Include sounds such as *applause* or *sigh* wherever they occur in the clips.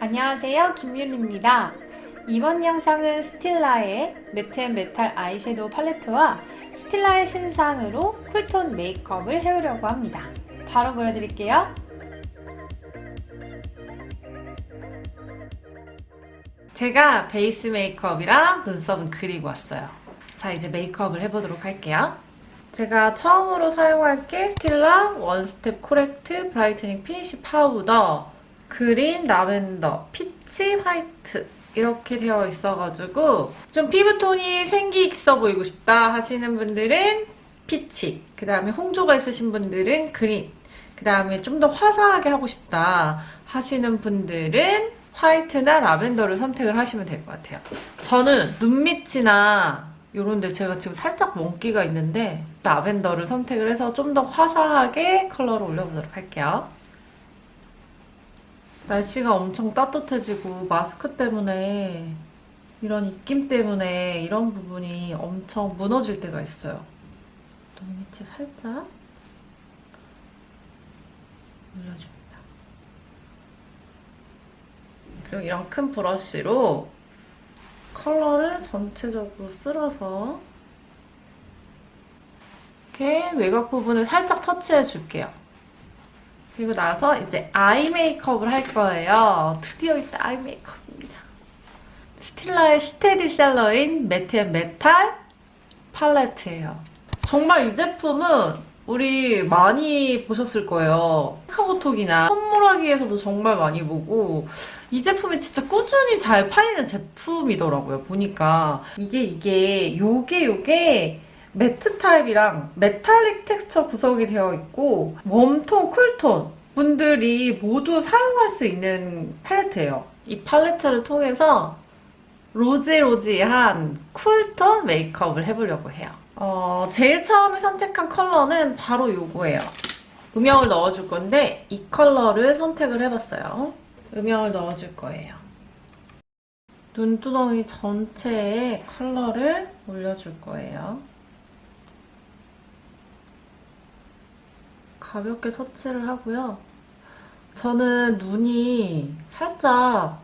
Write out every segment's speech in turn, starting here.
안녕하세요. 김윤입니다. 이번 영상은 스틸라의 Matte and Metal 아이섀도우 팔레트와 스틸라의 신상으로 cool tone 메이크업을 해오려고 합니다. 바로 보여드릴게요. 제가 베이스 메이크업이랑 눈썹은 그리고 왔어요 자 이제 메이크업을 해보도록 할게요 제가 처음으로 사용할 게 스틸라 One Step Correct Brightening Finish Powder green, 라벤더, peach, 화이트 이렇게 되어 있어가지고 좀 피부톤이 생기 있어 보이고 싶다 하시는 분들은 peach 그 다음에 홍조가 있으신 분들은 green 그 다음에 좀 더 화사하게 하고 싶다 하시는 분들은 화이트나 라벤더를 선택을 하시면 될 것 같아요. 저는 눈밑이나 이런데 제가 지금 살짝 멍기가 있는데 라벤더를 선택을 해서 좀 더 화사하게 컬러를 올려보도록 할게요. 날씨가 엄청 따뜻해지고 마스크 때문에 이런 입김 때문에 이런 부분이 엄청 무너질 때가 있어요. 눈밑에 살짝 올려줍니다. 그리고 이런 큰 브러쉬로 컬러를 전체적으로 쓸어서 이렇게 외곽 부분을 살짝 터치해 줄게요. 그리고 나서 이제 eye 메이크업을 할 거예요. 드디어 이제 eye 메이크업입니다. 스틸라의 스테디셀러인 Matte and Metal 팔레트예요. 정말 이 제품은 우리 많이 보셨을 거예요. 카카오톡이나 선물하기에서도 정말 많이 보고 이 제품이 진짜 꾸준히 잘 팔리는 제품이더라고요. 보니까 이게 이게 요게 요게 matte 타입이랑 metallic texture 구성이 되어 있고 warm tone, cool tone 분들이 모두 사용할 수 있는 팔레트예요. 이 팔레트를 통해서 rosy rosy한 cool tone 메이크업을 해보려고 해요. 어, 제일 처음에 선택한 컬러는 바로 이거예요. 음영을 넣어줄 건데 이 컬러를 선택을 해봤어요. 음영을 넣어줄 거예요. 눈두덩이 전체에 컬러를 올려줄 거예요. 가볍게 터치를 하고요. 저는 눈이 살짝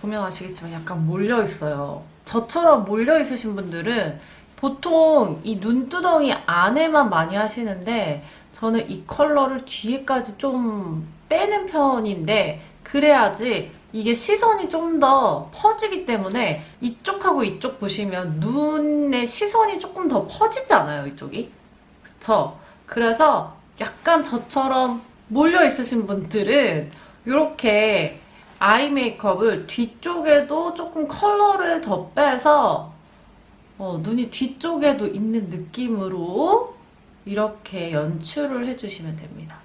보면 아시겠지만 약간 몰려있어요. 저처럼 몰려있으신 분들은 보통 이 눈두덩이 안에만 많이 하시는데 저는 이 컬러를 뒤에까지 좀 빼는 편인데 그래야지 이게 시선이 좀 더 퍼지기 때문에 이쪽하고 이쪽 보시면 눈에 시선이 조금 더 퍼지지 않아요, 이쪽이? 그쵸? 그래서 약간 저처럼 몰려 있으신 분들은 이렇게 eye 메이크업을 뒤쪽에도 조금 컬러를 더 빼서 어, 눈이 뒤쪽에도 있는 느낌으로 이렇게 연출을 해주시면 됩니다.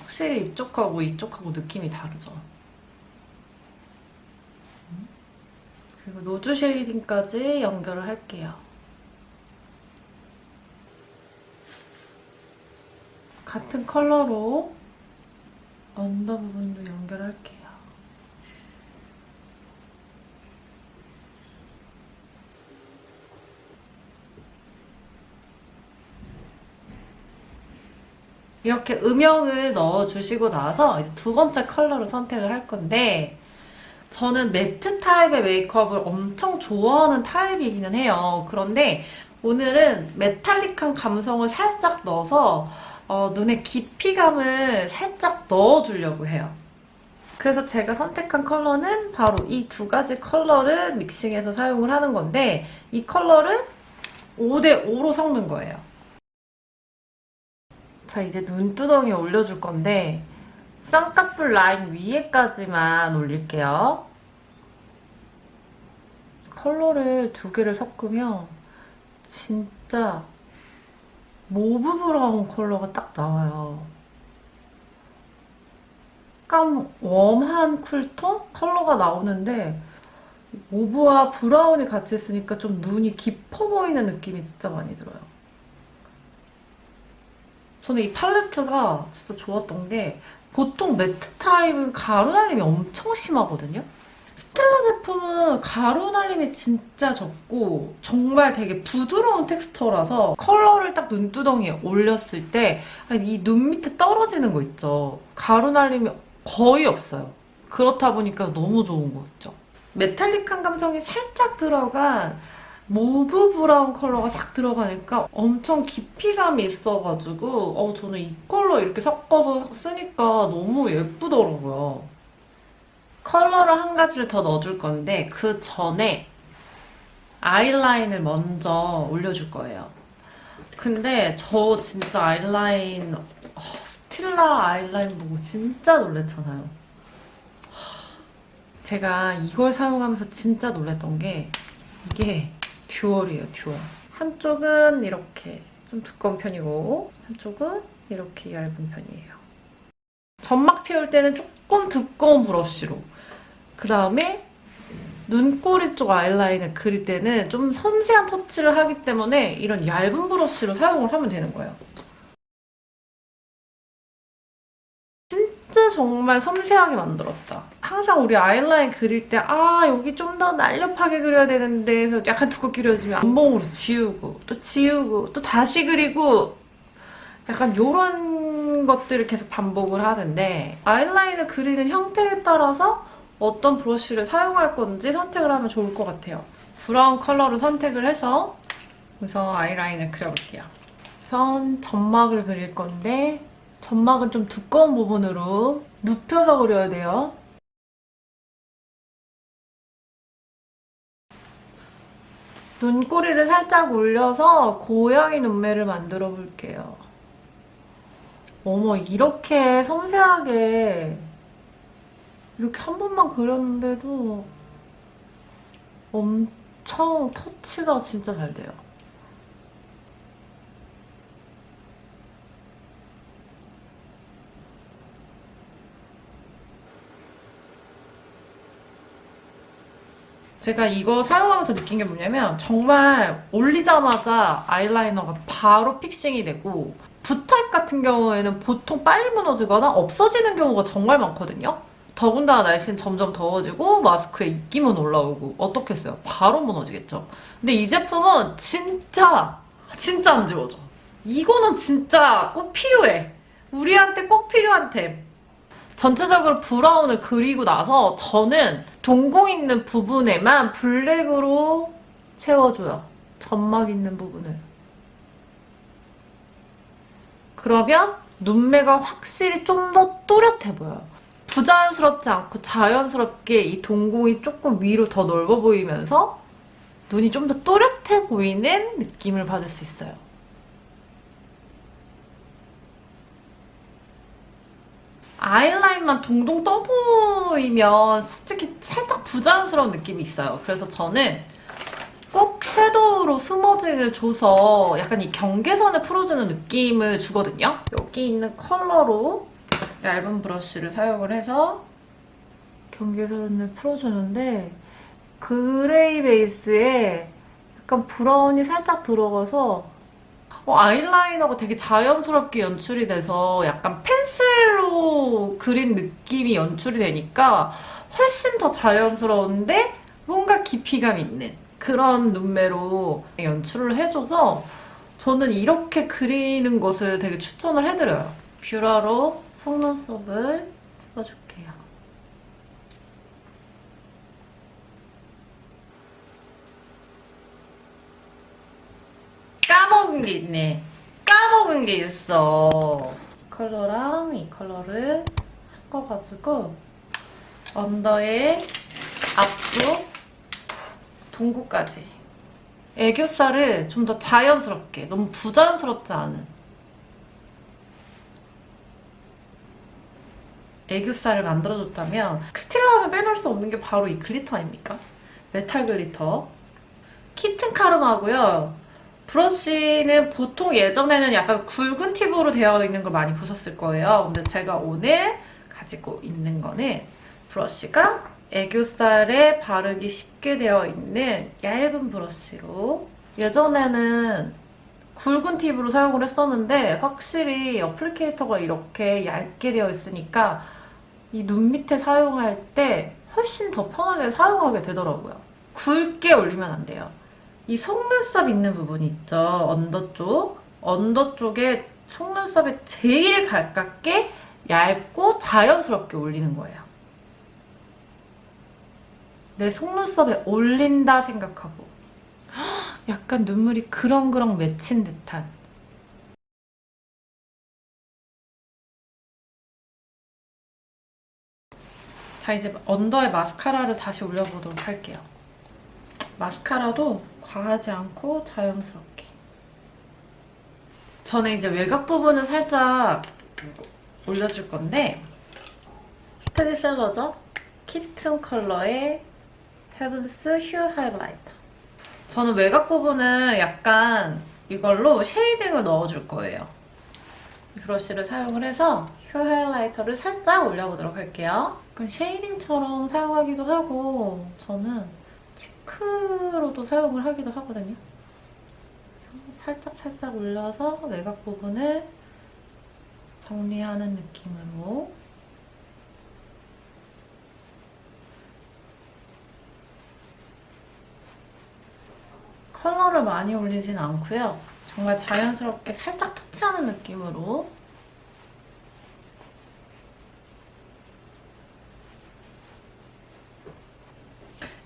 확실히 이쪽하고 이쪽하고 느낌이 다르죠. 그리고 nose shading까지 연결을 할게요. 같은 컬러로 under 부분도 연결할게요. 이렇게 음영을 넣어주시고 나서 두 번째 컬러를 선택을 할 건데 저는 matte 타입의 메이크업을 엄청 좋아하는 타입이기는 해요. 그런데 오늘은 metallic한 감성을 살짝 넣어서 어, 눈에 깊이감을 살짝 넣어주려고 해요. 그래서 제가 선택한 컬러는 바로 이 두 가지 컬러를 mixing해서 사용을 하는 건데 이 컬러를 5대5로 섞는 거예요. 자 이제 눈두덩이 올려줄 건데 쌍꺼풀 라인 위에까지만 올릴게요. 컬러를 두 개를 섞으면 진짜 mauve brown 컬러가 딱 나와요. 약간 warm한 cool tone 컬러가 나오는데 mauve와 brown이 같이 있으니까 좀 눈이 깊어 보이는 느낌이 진짜 많이 들어요. 저는 이 팔레트가 진짜 좋았던 게 보통 matte 타입은 가루 날림이 엄청 심하거든요. 스틸라 제품은 가루 날림이 진짜 적고 정말 되게 부드러운 texture라서 컬러를 딱 눈두덩이에 올렸을 때 이 눈 밑에 떨어지는 거 있죠. 가루 날림이 거의 없어요. 그렇다 보니까 너무 좋은 거 있죠. metallic한 감성이 살짝 들어간 mauve brown 컬러가 싹 들어가니까 엄청 깊이감이 있어가지고 어, 저는 이 컬러 이렇게 섞어서 쓰니까 너무 예쁘더라고요. 컬러를 한 가지를 더 넣어줄 건데 그 전에 아이라인을 먼저 올려줄 거예요. 근데 저 진짜 아이라인 어, 스틸라 아이라인 보고 진짜 놀랬잖아요. 제가 이걸 사용하면서 진짜 놀랬던 게 이게 dual이에요, dual. 한쪽은 이렇게 좀 두꺼운 편이고 한쪽은 이렇게 얇은 편이에요. 점막 채울 때는 조금 두꺼운 브러쉬로 그 다음에 눈꼬리 쪽 아이라인을 그릴 때는 좀 섬세한 터치를 하기 때문에 이런 얇은 브러쉬로 사용을 하면 되는 거예요. 정말 섬세하게 만들었다. 항상 우리 아이라인 그릴 때 아 여기 좀 더 날렵하게 그려야 되는데 해서 약간 두껍게 그려지면 안봉으로 지우고 또 지우고 또 다시 그리고 약간 이런 것들을 계속 반복을 하는데 아이라인을 그리는 형태에 따라서 어떤 브러쉬를 사용할 건지 선택을 하면 좋을 것 같아요. 브라운 컬러를 선택을 해서 우선 아이라인을 그려볼게요. 우선 점막을 그릴 건데 점막은 좀 두꺼운 부분으로 눕혀서 그려야 돼요. 눈꼬리를 살짝 올려서 고양이 눈매를 만들어 볼게요. 어머 이렇게 섬세하게 이렇게 한 번만 그렸는데도 엄청 터치가 진짜 잘 돼요. 제가 이거 사용하면서 느낀 게 뭐냐면 정말 올리자마자 아이라이너가 바로 픽싱이 되고 붓타입 같은 경우에는 보통 빨리 무너지거나 없어지는 경우가 정말 많거든요. 더군다나 날씨는 점점 더워지고 마스크에 입김은 올라오고 어떻겠어요? 바로 무너지겠죠. 근데 이 제품은 진짜 진짜 안 지워져. 이거는 진짜 꼭 필요해. 우리한테 꼭 필요한 템. 전체적으로 브라운을 그리고 나서 저는 동공 있는 부분에만 블랙으로 채워줘요. 점막 있는 부분을. 그러면 눈매가 확실히 좀 더 또렷해 보여요. 부자연스럽지 않고 자연스럽게 이 동공이 조금 위로 더 넓어 보이면서 눈이 좀 더 또렷해 보이는 느낌을 받을 수 있어요. 아이라인만 동동 떠 보이면 솔직히 부자연스러운 느낌이 있어요. 그래서 저는 꼭 섀도우로 smudging을 줘서 약간 이 경계선을 풀어주는 느낌을 주거든요. 여기 있는 컬러로 얇은 브러쉬를 사용을 해서 경계선을 풀어주는데 그레이 베이스에 약간 브라운이 살짝 들어가서 어, 아이라이너가 되게 자연스럽게 연출이 돼서 약간 펜슬로 그린 느낌이 연출이 되니까 훨씬 더 자연스러운데 뭔가 깊이감 있는 그런 눈매로 연출을 해줘서 저는 이렇게 그리는 것을 되게 추천을 해드려요. 뷰러로 속눈썹을 찍어줄게요. 까먹은 게 있네. 까먹은 게 있어. 컬러랑 이 컬러를 섞어가지고 under의 앞쪽 동공까지 애교살을 좀 더 자연스럽게 너무 부자연스럽지 않은 애교살을 만들어줬다면 스틸라는 빼놓을 수 없는 게 바로 이 glitter 아닙니까? metal glitter Kitten Karma고요 브러쉬는 보통 예전에는 약간 굵은 팁으로 되어 있는 걸 많이 보셨을 거예요 근데 제가 오늘 가지고 있는 거는 브러쉬가 애교살에 바르기 쉽게 되어 있는 얇은 브러쉬로 예전에는 굵은 팁으로 사용을 했었는데 확실히 applicator가 이렇게 얇게 되어 있으니까 이 눈 밑에 사용할 때 훨씬 더 편하게 사용하게 되더라고요. 굵게 올리면 안 돼요. 이 속눈썹 있는 부분 있죠? under 쪽. under 쪽에 속눈썹에 제일 가깝게 얇고 자연스럽게 올리는 거예요. 내 속눈썹에 올린다 생각하고 *gasps* 약간 눈물이 그렁그렁 맺힌 듯한 자 이제 under에 마스카라를 다시 올려보도록 할게요. 마스카라도 과하지 않고 자연스럽게. 저는 이제 외곽 부분을 살짝 올려줄 건데 스테디 셀러죠? Kitten 컬러의 Heaven's Hue highlighter. 저는 외곽 부분은 약간 이걸로 shading을 넣어줄 거예요. 이 브러쉬를 사용을 해서 Hue highlighter를 살짝 올려보도록 할게요. 약간 shading처럼 사용하기도 하고 저는 cheek로도 사용을 하기도 하거든요. 살짝 살짝 올려서 외곽 부분을 정리하는 느낌으로 컬러를 많이 올리진 않고요. 정말 자연스럽게 살짝 터치하는 느낌으로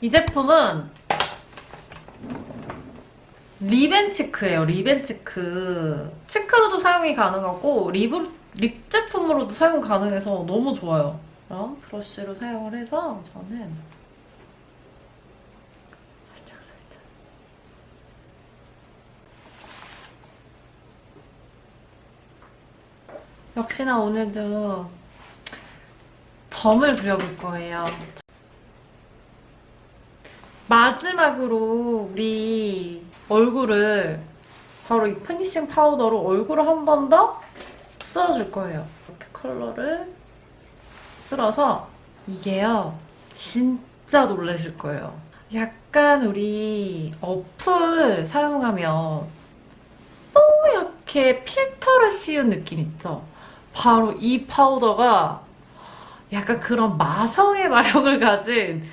이 제품은 리벤치크예요. 리벤치크. 치크로도 사용이 가능하고 lip, lip 제품으로도 사용 가능해서 너무 좋아요. 그럼 브러쉬로 사용을 해서 저는 역시나 오늘도 점을 그려볼 거예요. 마지막으로 우리 얼굴을 바로 이 finishing 파우더로 얼굴을 한 번 더 쓸어줄 거예요. 이렇게 컬러를 쓸어서 이게요. 진짜 놀라실 거예요. 약간 우리 어플 사용하면 뽀얗게 필터를 씌운 느낌 있죠? 바로 이 파우더가 약간 그런 마성의 마력을 가진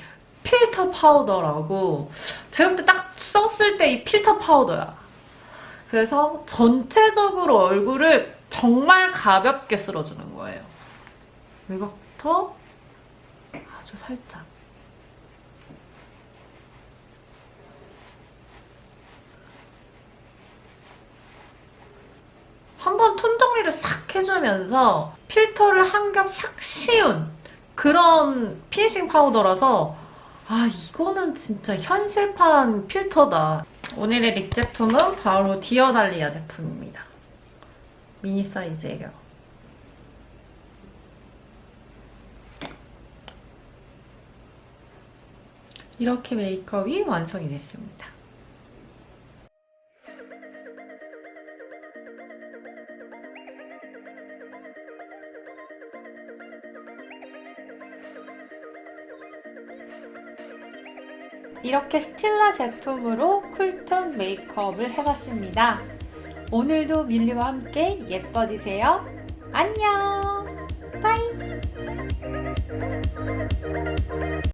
필터 파우더라고. 제가 볼 때 딱 썼을 때 이 필터 파우더야. 그래서 전체적으로 얼굴을 정말 가볍게 쓸어주는 거예요. 외곽부터 아주 살짝. 한번 톤 정리를 싹 해주면서 필터를 한 겹 싹 씌운 그런 finishing 파우더라서 아 이거는 진짜 현실판 필터다. 오늘의 lip 제품은 바로 디어달리아 제품입니다. 미니 사이즈예요. 이렇게 메이크업이 완성이 됐습니다. 이렇게 스틸라 제품으로 쿨톤 메이크업을 해봤습니다. 오늘도 밀리와 함께 예뻐지세요. 안녕!